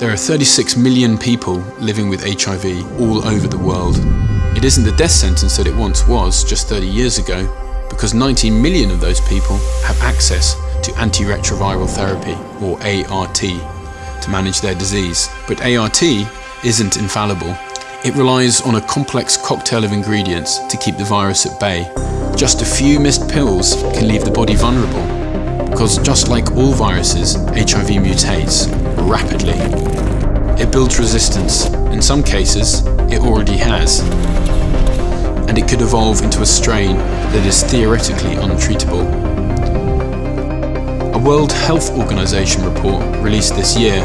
There are 36 million people living with HIV all over the world. It isn't the death sentence that it once was just 30 years ago, because 19 million of those people have access to antiretroviral therapy, or ART, to manage their disease. But ART isn't infallible. It relies on a complex cocktail of ingredients to keep the virus at bay. Just a few missed pills can leave the body vulnerable, because just like all viruses, HIV mutates rapidly. It builds resistance. In some cases, it already has. And it could evolve into a strain that is theoretically untreatable. A World Health Organization report released this year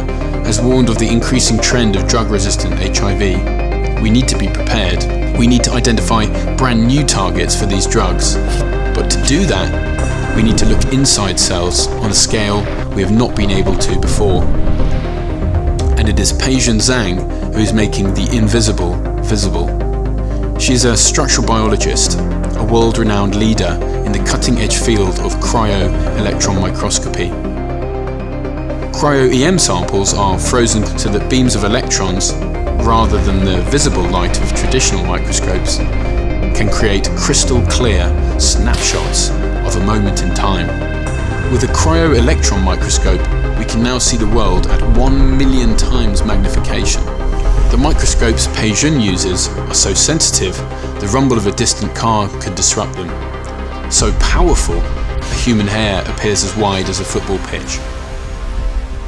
has warned of the increasing trend of drug-resistant HIV. We need to be prepared. We need to identify brand new targets for these drugs. But to do that, we need to look inside cells on a scale we have not been able to before. And it is Peijun Zhang who is making the invisible visible. She is a structural biologist, a world-renowned leader in the cutting-edge field of cryo-electron microscopy. Cryo-EM samples are frozen so that beams of electrons, rather than the visible light of traditional microscopes, can create crystal clear snapshots of a moment in time. With a cryo-electron microscope, we can now see the world at 1 million times magnification. The microscopes Peijun uses are so sensitive, the rumble of a distant car could disrupt them. So powerful, a human hair appears as wide as a football pitch.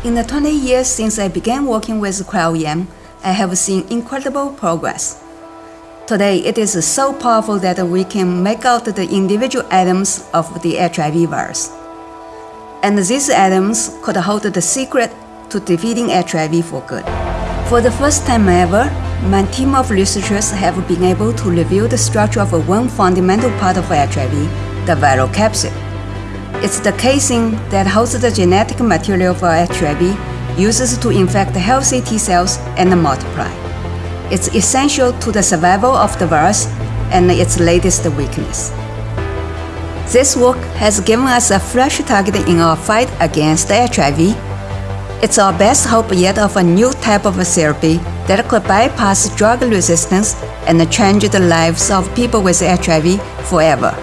In the 20 years since I began working with cryo-EM, I have seen incredible progress. Today, it is so powerful that we can make out the individual atoms of the HIV virus. And these atoms could hold the secret to defeating HIV for good. For the first time ever, my team of researchers have been able to reveal the structure of one fundamental part of HIV, the viral capsid. It's the casing that holds the genetic material for HIV, uses to infect healthy T cells and multiply. It's essential to the survival of the virus and its latest weakness. This work has given us a fresh target in our fight against HIV. It's our best hope yet of a new type of therapy that could bypass drug resistance and change the lives of people with HIV forever.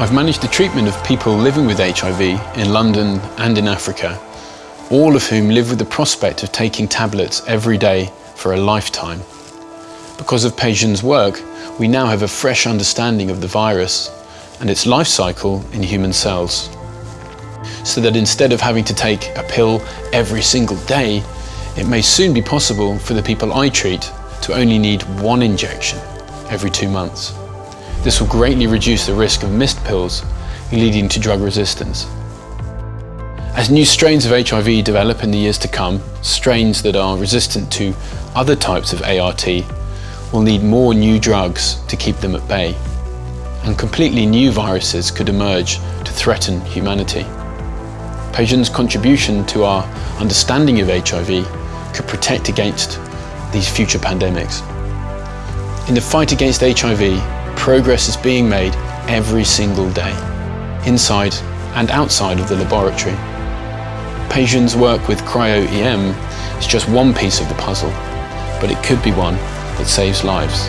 I've managed the treatment of people living with HIV in London and in Africa, all of whom live with the prospect of taking tablets every day for a lifetime. Because of Peijun's work, we now have a fresh understanding of the virus and its life cycle in human cells. So that instead of having to take a pill every single day, it may soon be possible for the people I treat to only need one injection every two months. This will greatly reduce the risk of missed pills, leading to drug resistance. As new strains of HIV develop in the years to come, strains that are resistant to other types of ART will need more new drugs to keep them at bay. And completely new viruses could emerge to threaten humanity. Peijun's contribution to our understanding of HIV could protect against these future pandemics. In the fight against HIV, progress is being made every single day, inside and outside of the laboratory. Peijun's work with cryo-EM is just one piece of the puzzle, but it could be one that saves lives.